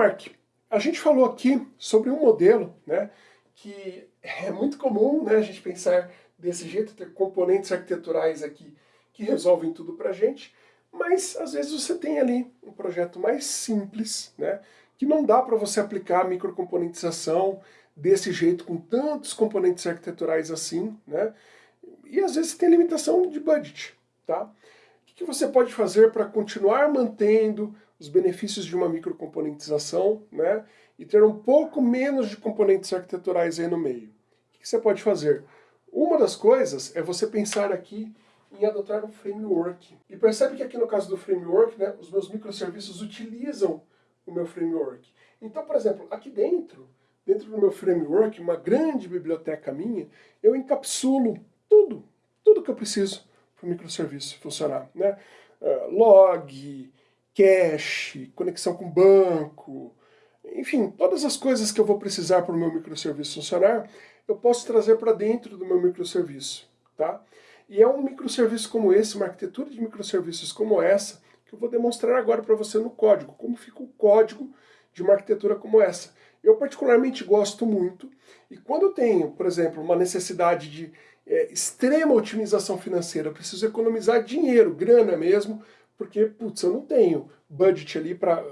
Mark, a gente falou aqui sobre um modelo né, que é muito comum né, a gente pensar desse jeito, ter componentes arquiteturais aqui que resolvem tudo para a gente, mas às vezes você tem ali um projeto mais simples, né, que não dá para você aplicar microcomponentização desse jeito, com tantos componentes arquiteturais assim, né, e às vezes tem limitação de budget. Tá? Que você pode fazer para continuar mantendo os benefícios de uma microcomponentização né, e ter um pouco menos de componentes arquiteturais aí no meio? O que você pode fazer? Uma das coisas é você pensar aqui em adotar um framework. E percebe que aqui no caso do framework, né, os meus microserviços utilizam o meu framework. Então, por exemplo, aqui dentro, dentro do meu framework, uma grande biblioteca minha, eu encapsulo tudo, tudo que eu preciso para o microserviço funcionar. Né? Uh, log, cache, conexão com banco, enfim, todas as coisas que eu vou precisar para o meu microserviço funcionar, eu posso trazer para dentro do meu microserviço. Tá? E é um microserviço como esse, uma arquitetura de microserviços como essa, que eu vou demonstrar agora para você no código, como fica o código de uma arquitetura como essa. Eu particularmente gosto muito, e quando eu tenho, por exemplo, uma necessidade de é, extrema otimização financeira, eu preciso economizar dinheiro, grana mesmo, porque, putz, eu não tenho budget ali para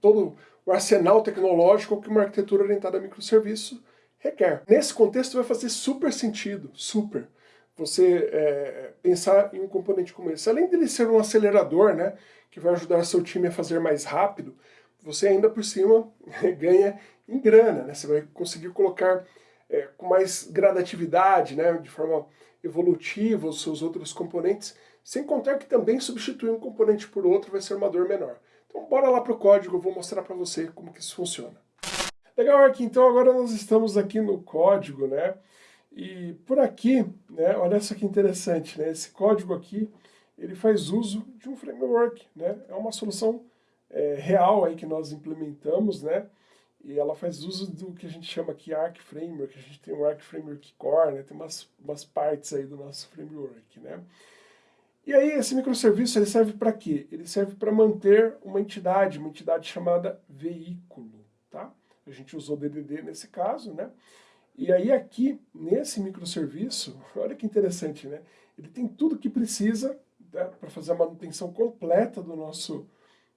todo o arsenal tecnológico que uma arquitetura orientada a microserviço requer. Nesse contexto vai fazer super sentido, super você é, pensar em um componente como esse. Além dele ser um acelerador, né, que vai ajudar seu time a fazer mais rápido, você ainda por cima ganha em grana, né? Você vai conseguir colocar é, com mais gradatividade, né, de forma evolutiva os seus outros componentes, sem contar que também substituir um componente por outro vai ser uma dor menor. Então bora lá para o código, eu vou mostrar para você como que isso funciona. Legal, aqui então agora nós estamos aqui no código, né? E por aqui, né, olha só que interessante, né, esse código aqui, ele faz uso de um framework, né, é uma solução é, real aí que nós implementamos, né, e ela faz uso do que a gente chama aqui Arc Framework, a gente tem o Arc Framework Core, né, tem umas, umas partes aí do nosso framework, né. E aí esse microserviço ele serve para quê? Ele serve para manter uma entidade, uma entidade chamada veículo, tá? A gente usou DDD nesse caso, né? E aí aqui, nesse microserviço, olha que interessante, né? Ele tem tudo que precisa né, para fazer a manutenção completa do nosso,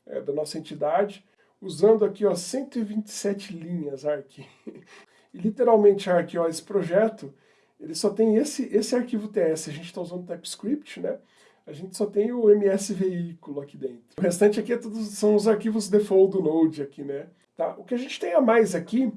é, da nossa entidade, usando aqui ó, 127 linhas ARC. E literalmente ARC, ó, esse projeto, ele só tem esse, esse arquivo TS, a gente está usando TypeScript, né? A gente só tem o MS veículo aqui dentro. O restante aqui é tudo, são os arquivos default do Node aqui, né? Tá? O que a gente tem a mais aqui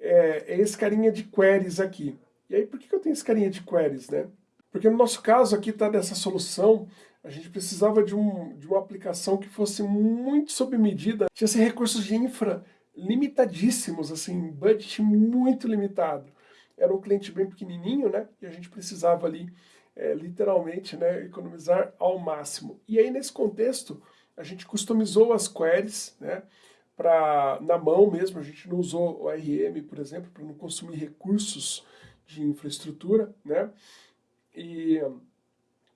é, é esse carinha de queries aqui. E aí, por que eu tenho esse carinha de queries, né? Porque no nosso caso aqui está dessa solução, a gente precisava de, um, de uma aplicação que fosse muito sob medida, tinha assim, recursos de infra limitadíssimos, assim, budget muito limitado. Era um cliente bem pequenininho, né? E a gente precisava ali, é, literalmente, né, economizar ao máximo. E aí, nesse contexto, a gente customizou as queries, né? para na mão mesmo, a gente não usou o RM, por exemplo, para não consumir recursos de infraestrutura, né? E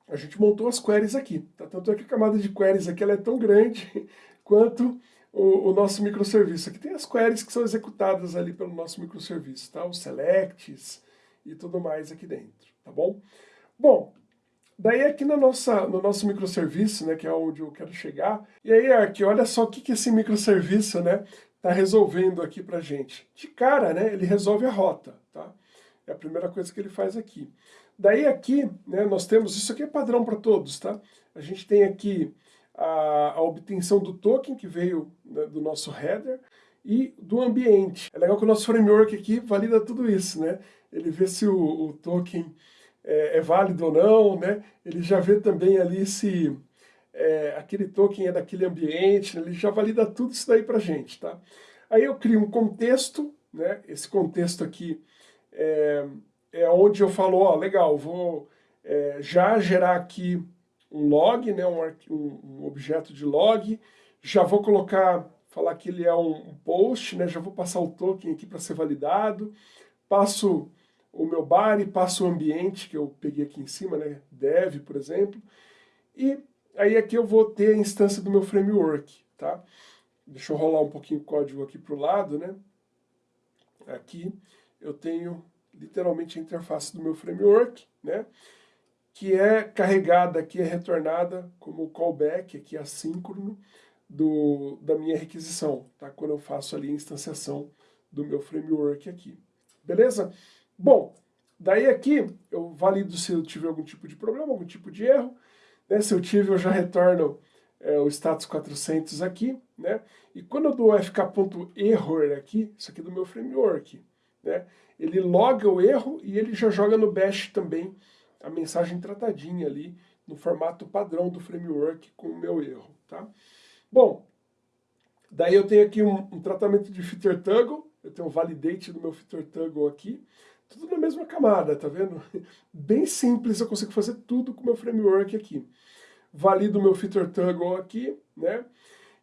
a gente montou as queries aqui. Tá? Tanto é que a camada de queries aqui ela é tão grande quanto o, o, nosso microserviço. Aqui tem as queries que são executadas ali pelo nosso microserviço, tá? Os selects e tudo mais aqui dentro, tá bom? Bom, Daí aqui no, nossa, no nosso microserviço, né, que é onde eu quero chegar, e aí aqui, olha só o que, que esse microserviço né, tá resolvendo aqui pra gente. De cara, né, ele resolve a rota, tá? É a primeira coisa que ele faz aqui. Daí aqui, né, nós temos, isso aqui é padrão para todos, tá? A gente tem aqui a, a obtenção do token que veio né, do nosso header e do ambiente. É legal que o nosso framework aqui valida tudo isso, né? Ele vê se o, o token é, é, válido ou não, né? Ele já vê também ali se é, aquele token é daquele ambiente, né? ele já valida tudo isso daí para gente, tá? Aí eu crio um contexto, né? Esse contexto aqui é, é onde eu falo, ó, legal, vou é, já gerar aqui um log, né? Um, um, objeto de log, já vou colocar, falar que ele é um post, né? Já vou passar o token aqui para ser validado, passo o meu body, passo o ambiente que eu peguei aqui em cima, né, dev, por exemplo, e aí aqui eu vou ter a instância do meu framework, tá? deixa eu rolar um pouquinho o código aqui para o lado, né? Aqui eu tenho literalmente a interface do meu framework, né? Que é carregada aqui, é retornada como callback aqui assíncrono do, da minha requisição, tá? Quando eu faço ali a instanciação do meu framework aqui. Beleza? Bom, daí aqui eu valido se eu tiver algum tipo de problema, algum tipo de erro. Né? Se eu tive, eu já retorno é, o status 400 aqui, né? E quando eu dou fk.error aqui, isso aqui é do meu framework, né? Ele loga o erro e ele já joga no bash também a mensagem tratadinha ali, no formato padrão do framework com o meu erro, tá? Bom, daí eu tenho aqui um, um tratamento de feature toggle, eu tenho um validate do meu feature toggle aqui, tudo na mesma camada, tá vendo? Bem simples, eu consigo fazer tudo com o meu framework aqui valido o meu feature toggle aqui, né?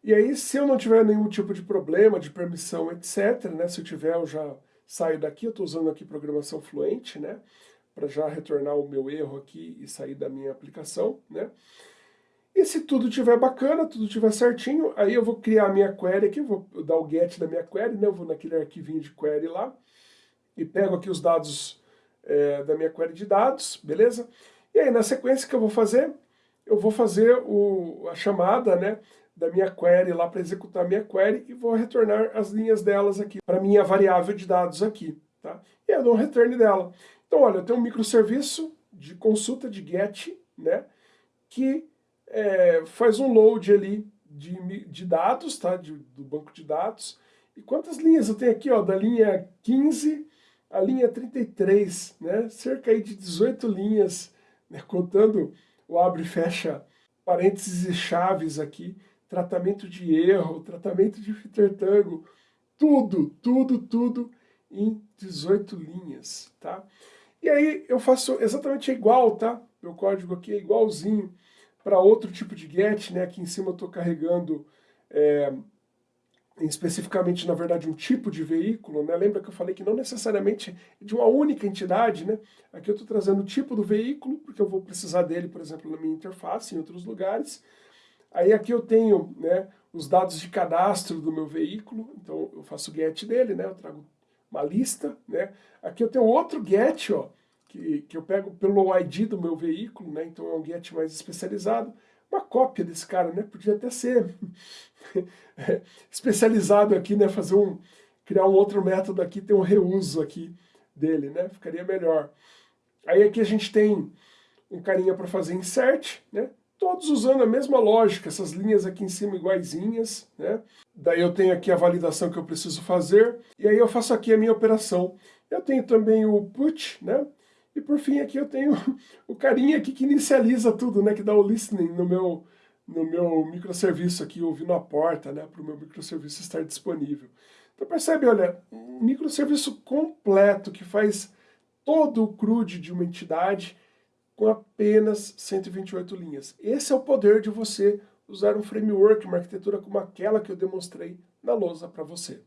E aí, se eu não tiver nenhum tipo de problema, de permissão, etc., né? Se eu tiver, eu já saio daqui, eu estou usando aqui programação fluente, né? Para já retornar o meu erro aqui e sair da minha aplicação, né? E se tudo estiver bacana, tudo estiver certinho, aí eu vou criar a minha query aqui, vou dar o get da minha query, né? Eu vou naquele arquivinho de query lá e pego aqui os dados é, da minha query de dados, beleza? E aí, na sequência que eu vou fazer, eu vou fazer o, a chamada né, da minha query lá para executar a minha query e vou retornar as linhas delas aqui para minha variável de dados aqui. Tá? E eu dou um return dela. Então, olha, eu tenho um microserviço de consulta de GET, né, que é, faz um load ali de, de dados, tá, de, do banco de dados. E quantas linhas eu tenho aqui? Ó, da linha 15 à linha 33, né, cerca aí de 18 linhas, né, contando o abre e fecha parênteses e chaves aqui, tratamento de erro, tratamento de fitertango, tudo, tudo, tudo em 18 linhas, tá? E aí eu faço exatamente igual, tá? Meu código aqui é igualzinho para outro tipo de get, né? Aqui em cima eu estou carregando é, especificamente, na verdade, um tipo de veículo, né? Lembra que eu falei que não necessariamente é de uma única entidade, né? Aqui eu estou trazendo o tipo do veículo, porque eu vou precisar dele, por exemplo, na minha interface, em outros lugares. Aí aqui eu tenho né, os dados de cadastro do meu veículo, então eu faço o get dele, né? Eu trago uma lista, né? Aqui eu tenho outro get, ó, que, que eu pego pelo ID do meu veículo, né? Então é um get mais especializado uma cópia desse cara, né? Podia até ser especializado aqui, né? Fazer um, criar um outro método aqui, ter um reuso aqui dele, né? Ficaria melhor. Aí aqui a gente tem um carinha para fazer insert, né? Todos usando a mesma lógica, essas linhas aqui em cima iguaizinhas, né? Daí eu tenho aqui a validação que eu preciso fazer, e aí eu faço aqui a minha operação. Eu tenho também o put, né? E por fim aqui eu tenho o carinha aqui que inicializa tudo, né, que dá o listening no meu, no meu microserviço aqui, ouvindo a porta, né, para o meu microserviço estar disponível. Então percebe, olha, um microserviço completo que faz todo o CRUD de uma entidade com apenas 128 linhas. Esse é o poder de você usar um framework, uma arquitetura como aquela que eu demonstrei na lousa para você.